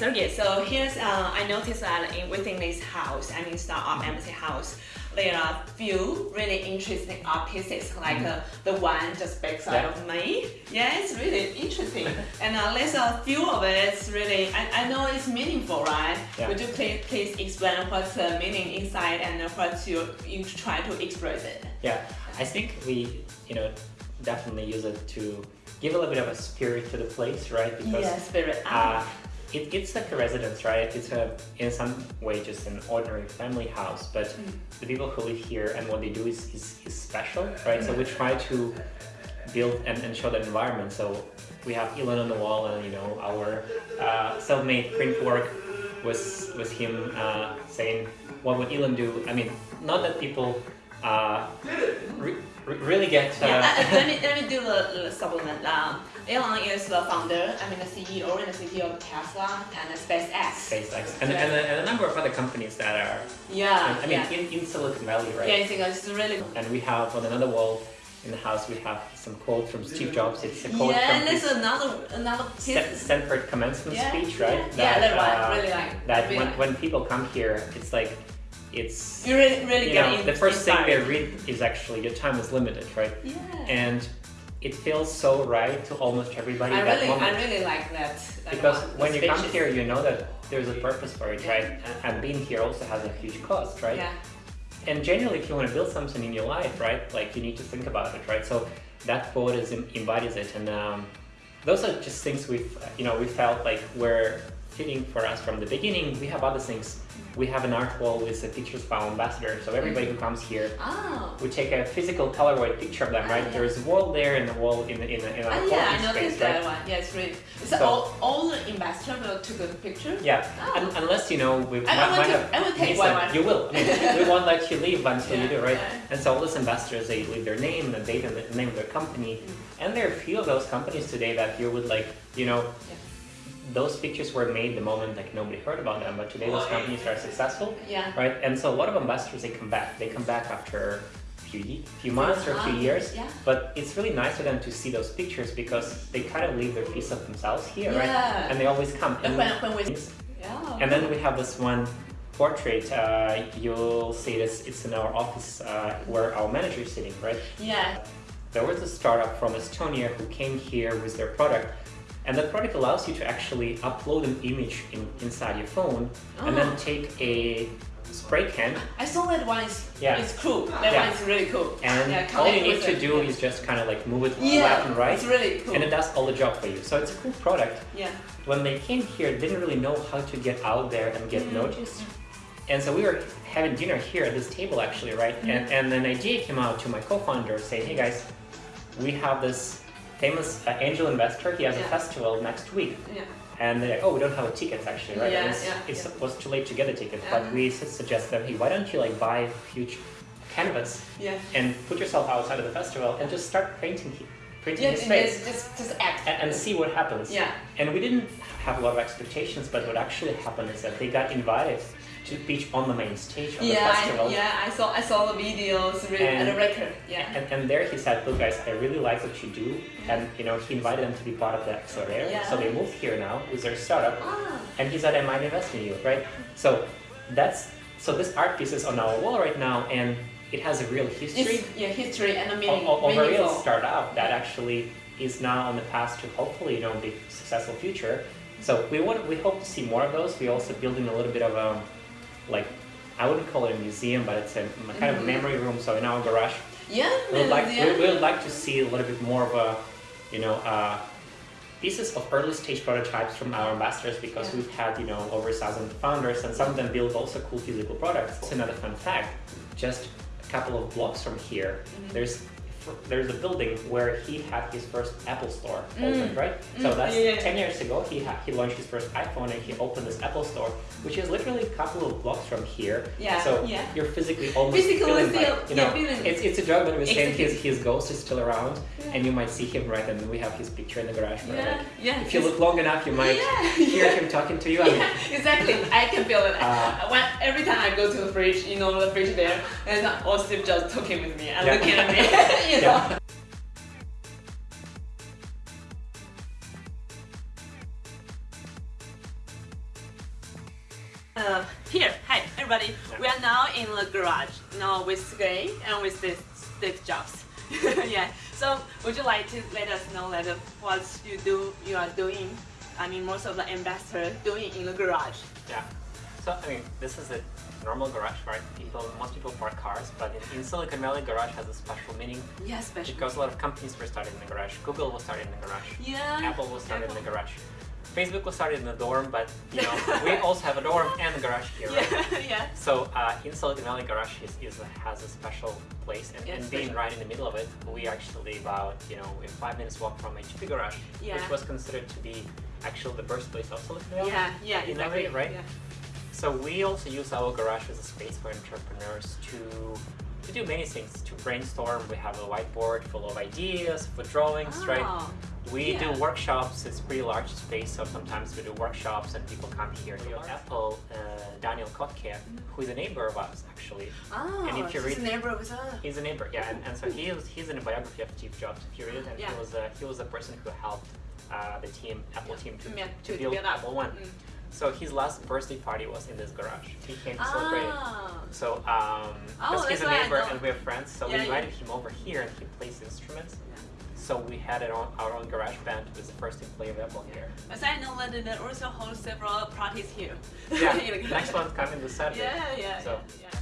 Sergey. So here's, uh, I noticed that in, within this house, I mean Startup Embassy house, there are a few really interesting art pieces, like Mm-hmm. uh, the one just backside Yeah. of me. Yeah, it's really interesting. and uh, there's a few of it, it's really, I, I know it's meaningful, right? Yeah. Would you please, please explain what's the meaning inside and what you, you try to express it? Yeah, I think we, you know, definitely use it to give a little bit of a spirit to the place, right? Because yeah, spirit. uh, it, it's like a residence, right? It's a, in some way, just an ordinary family house, but Mm. the people who live here and what they do is, is, is special, right? So we try to build and, and show that environment. So we have Elon on the wall and, you know, our uh, self-made print work was, was him uh, saying, what would Elon do? I mean, not that people uh, really get... Uh, Yeah, let me let me do the, the supplement. Um, Elon is the founder, I mean the CEO and the CTO of Tesla and SpaceX. SpaceX and, and, a, and a number of other companies that are, Yeah, I mean, yeah. in, in Silicon Valley, right? Yeah, I think it's really. cool. And we have on another wall in the house, we have some quote from Steve Jobs. It's a quote Yeah, from and there's another another. Stanford commencement Yeah, speech, right? Yeah, yeah, that uh, one. Really like. that really when, like. when people come here, it's like, it's, you really really you know, in, the first thing they read is actually your time is limited, right? Yeah. And it feels so right to almost everybody I that really, moment. I really like that. because when you come here, you know that there's a purpose for it, Yeah. right? And, being here also has a huge cost, right? Yeah. And generally, if you want to build something in your life, right, like you need to think about it, right? So that quote is embodies it, and um, those are just things we've, you know, we felt like were fitting for us from the beginning. We have other things. We have an art wall with the pictures of our ambassadors. So everybody who comes here, Oh. we take a physical Polaroid picture of them, right? yeah. There's a wall there and a wall in the in, the, in our Oh yeah, I noticed space, that right? one. Yeah, it's really. So, So- all, all the will took a picture. Yeah, Oh. Un- unless you know we I, might, might take, have I will take one. one. You will. I mean, we won't let you leave until you do, right? yeah. And so all these investors, they leave their name, the date, and the name of their company. Mm. And there are a few of those companies today that you would like, you know, Yeah. Those pictures were made the moment like nobody heard about them, but today those companies are successful, Yeah. right? And so a lot of ambassadors, they come back. They come back after a few, few months or a few years. Yeah. But it's really nice for them to see those pictures because they kind of leave their piece of themselves here, right? And they always come. And when, when we. Yeah. and then we have this one portrait. Uh, you'll see this. It's in our office uh, where our manager is sitting, right? Yeah. There was a startup from Estonia who came here with their product, and that product allows you to actually upload an image in, inside your phone, and then Oh. take a spray can, I saw that one is Yeah. it's cool. That Yeah. one is really cool. and yeah, all you need to it. do is just kind of like move it yeah, left and right, It's really cool. and it does all the job for you. So it's a cool product. yeah. When they came here, they didn't really know how to get out there and get Mhm. noticed. And so we were having dinner here at this table actually, right? And, Mm-hmm. and an idea came out to my co-founder saying, hey guys, we have this famous uh, angel investor, he has a festival next week. Yeah. And they're like, oh, we don't have a ticket actually, right? Yeah, it's, yeah, it's, yeah. it was too late to get a ticket, Yeah. but we suggest them, hey, why don't you like buy a huge canvas Yeah. and put yourself outside of the festival and just start painting, he- painting Yeah. Just, just just act. and, and see what happens. Yeah. And we didn't have a lot of expectations, but what actually happened is that they got invited to pitch on the main stage of the festival. I, yeah. I saw I saw the videos. And- and the record. Yeah. And, and there he said, look guys, I really like what you do. And you know, he invited them to be part of the Accelerator. Yeah. So they moved here now with their startup. Ah. And he said, I might invest in you, right? So that's, so this art piece is on our wall right now and it has a real history It's yeah history and o- meaning. o- of a real startup that actually is now on the path to hopefully, you know, be successful future. So we want, we hope to see more of those. We're also building a little bit of a, like, I wouldn't call it a museum, but it's a kind of Mhm. memory room. So in our garage, Yeah. we would like, we, we would like to see a little bit more of a, you know, uh, pieces of early stage prototypes from our ambassadors because Yeah. we've had, you know, over a thousand founders and some of them build also cool physical products. It's another fun fact, just a couple of blocks from here, Mm-hmm. there's there's a building where he had his first Apple store Mm. opened, right? So Mm, that's yeah, yeah, yeah. 10 years ago, he had, he launched his first iPhone and he opened this Apple store, which is literally a couple of blocks from here. Yeah, So yeah. you're physically almost Physically feeling still- like, you yeah, know, feeling- it's, it's a joke, but we're saying his, his ghost is still around Yeah. and you might see him, right? And we have his picture in the garage. Yeah. like, Yeah. if you look long enough, you might Yeah, hear yeah. him talking to you. I mean, Yeah, exactly. I can feel it. Uh, when, every time I go to the fridge, you know, the fridge there, and all Steve just talking with me and Yeah. looking at me, you know. Yeah. Uh, here, hi everybody. We are now in the garage, now with Sergey and with Steve, Steve Jobs. yeah. So, would you like to let us know that what you do, you are doing? I mean, most of the investors doing in the garage. Yeah. So I mean, this is a normal garage, right? People, most people park cars, but in, in Silicon Valley, garage has a special meaning Yeah, special. because a lot of companies were started in the garage. Google was started in the garage. yeah. Apple was started in the garage. Facebook was started in the dorm, but you know we also have a dorm and a garage here, right? Yeah, yeah. So uh, in Silicon Valley, garage is, is has a special place, and, Yeah, and being right in the middle of it, we actually about you know in five minutes walk from HP garage, Yeah. which was considered to be actually the birthplace of Silicon Valley. Yeah, yeah, in a exactly. way, right? Yeah. So we also use our garage as a space for entrepreneurs to to do many things, to brainstorm. We have a whiteboard full of ideas, for drawings, right? Oh, We Yeah. do workshops. It's pretty large space, so sometimes we do workshops and people come here. to Apple, uh, Daniel Kottke, who is a neighbor of ours actually. oh And if you she's read- a neighbor with us. He's a neighbor, yeah, and, and so he was he's in a biography of Steve Jobs. If you read it, and Yeah. he was a, he was a person who helped uh, the team, Apple team, to, to to build build. Apple One. Mm. So his last birthday party was in this garage. He came to celebrate it. Ah. So, um, Oh, because he's a neighbor and we're friends, so Yeah, we yeah. invited him over here and he plays instruments. So we had our own, our own garage band with the first employee of Apple here. But I know that they also hold several parties here. Yeah, next garage. one coming this Saturday. Yeah, yeah, So- yeah.